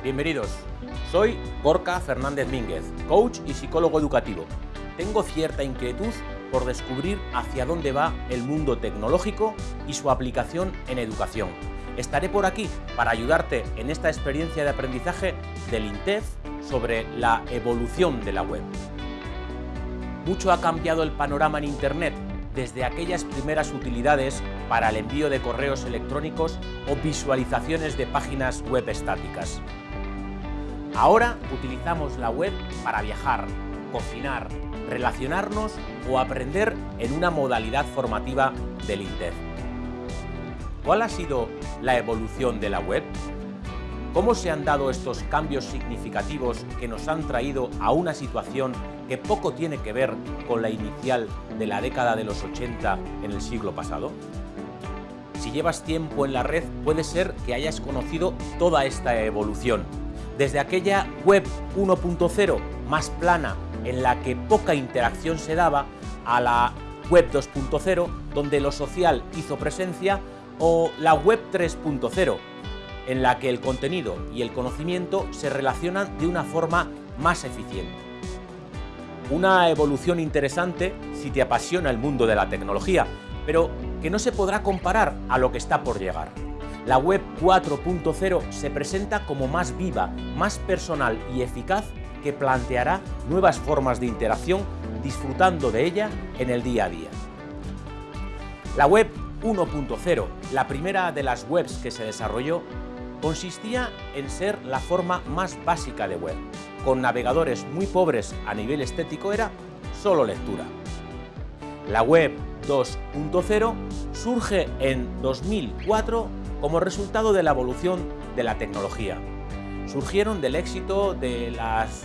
Bienvenidos. Soy Gorka Fernández Mínguez, coach y psicólogo educativo. Tengo cierta inquietud por descubrir hacia dónde va el mundo tecnológico y su aplicación en educación. Estaré por aquí para ayudarte en esta experiencia de aprendizaje del INTEF sobre la evolución de la web. Mucho ha cambiado el panorama en Internet desde aquellas primeras utilidades para el envío de correos electrónicos o visualizaciones de páginas web estáticas. Ahora utilizamos la web para viajar, cocinar, relacionarnos o aprender en una modalidad formativa del INTEF. ¿Cuál ha sido la evolución de la web? ¿Cómo se han dado estos cambios significativos que nos han traído a una situación que poco tiene que ver con la inicial de la década de los 80 en el siglo pasado? Si llevas tiempo en la red, puede ser que hayas conocido toda esta evolución. Desde aquella web 1.0 más plana, en la que poca interacción se daba, a la web 2.0, donde lo social hizo presencia, o la web 3.0, en la que el contenido y el conocimiento se relacionan de una forma más eficiente. Una evolución interesante si te apasiona el mundo de la tecnología, pero que no se podrá comparar a lo que está por llegar. La web 4.0 se presenta como más viva, más personal y eficaz que planteará nuevas formas de interacción disfrutando de ella en el día a día. La web 1.0, la primera de las webs que se desarrolló, consistía en ser la forma más básica de web. Con navegadores muy pobres a nivel estético era solo lectura. La web 2.0 surge en 2004 como resultado de la evolución de la tecnología. Surgieron del éxito de las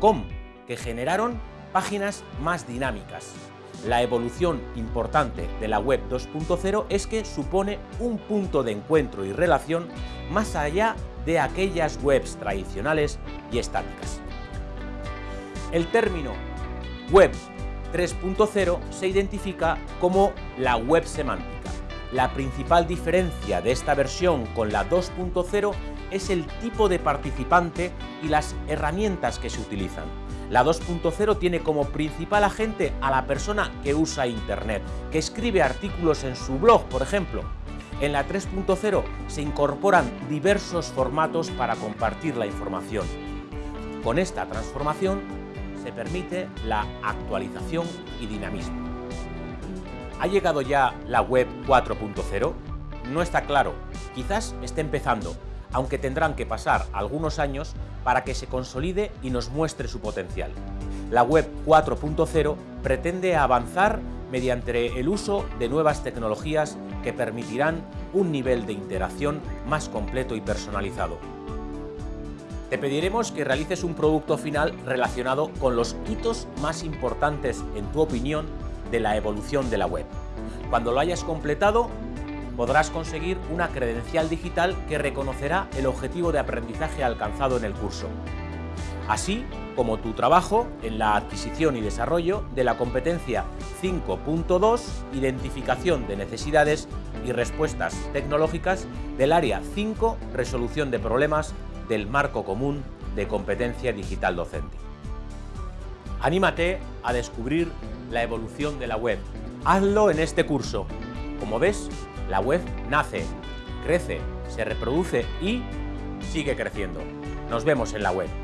.com, que generaron páginas más dinámicas, la evolución importante de la web 2.0 es que supone un punto de encuentro y relación más allá de aquellas webs tradicionales y estáticas. El término web 3.0 se identifica como la web semántica. La principal diferencia de esta versión con la 2.0 es el tipo de participante y las herramientas que se utilizan. La 2.0 tiene como principal agente a la persona que usa Internet, que escribe artículos en su blog, por ejemplo. En la 3.0 se incorporan diversos formatos para compartir la información. Con esta transformación se permite la actualización y dinamismo. ¿Ha llegado ya la web 4.0? No está claro, quizás esté empezando, aunque tendrán que pasar algunos años para que se consolide y nos muestre su potencial. La web 4.0 pretende avanzar mediante el uso de nuevas tecnologías que permitirán un nivel de interacción más completo y personalizado. Te pediremos que realices un producto final relacionado con los hitos más importantes, en tu opinión, de la evolución de la web. Cuando lo hayas completado, podrás conseguir una credencial digital que reconocerá el objetivo de aprendizaje alcanzado en el curso, así como tu trabajo en la adquisición y desarrollo de la competencia 5.2 Identificación de necesidades y respuestas tecnológicas del área 5 Resolución de problemas del marco común de competencia digital docente. Anímate a descubrir la evolución de la web. Hazlo en este curso. Como ves, la web nace, crece, se reproduce y sigue creciendo. Nos vemos en la web.